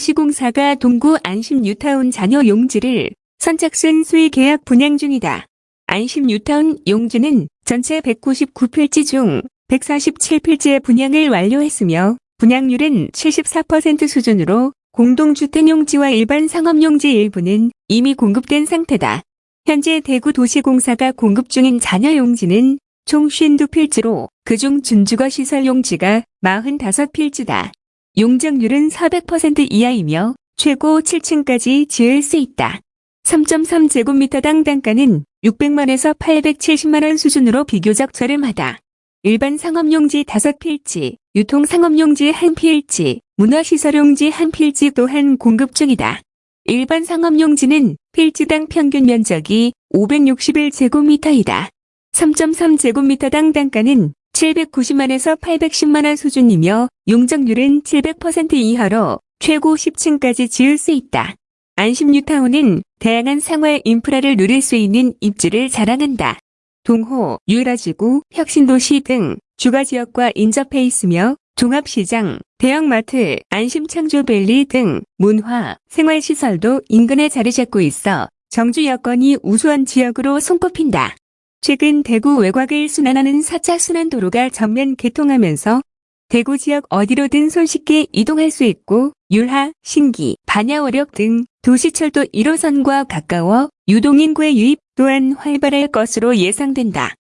대구도시공사가 동구 안심 뉴타운 잔여 용지를 선착순 수의 계약 분양 중이다. 안심 뉴타운 용지는 전체 199필지 중 147필지의 분양을 완료했으며 분양률은 74% 수준으로 공동주택용지와 일반 상업용지 일부는 이미 공급된 상태다. 현재 대구 도시공사가 공급 중인 잔여 용지는 총 52필지로 그중 준주거 시설 용지가 45필지다. 용적률은 400% 이하이며 최고 7층까지 지을 수 있다. 3.3제곱미터당 단가는 600만에서 870만원 수준으로 비교적 저렴하다. 일반 상업용지 5필지, 유통상업용지 1필지, 문화시설용지 1필지 또한 공급 중이다. 일반 상업용지는 필지당 평균 면적이 561제곱미터이다. 3.3제곱미터당 단가는 790만에서 810만원 수준이며 용적률은 700% 이하로 최고 10층까지 지을 수 있다. 안심뉴타운은 다양한 생활 인프라를 누릴 수 있는 입지를 자랑한다. 동호, 유라지구, 혁신도시 등 주거지역과 인접해 있으며 종합시장, 대형마트, 안심창조밸리 등 문화, 생활시설도 인근에 자리 잡고 있어 정주 여건이 우수한 지역으로 손꼽힌다. 최근 대구 외곽을 순환하는 4차 순환도로가 전면 개통하면서 대구 지역 어디로든 손쉽게 이동할 수 있고 율하, 신기, 반야오력 등 도시철도 1호선과 가까워 유동인구의 유입 또한 활발할 것으로 예상된다.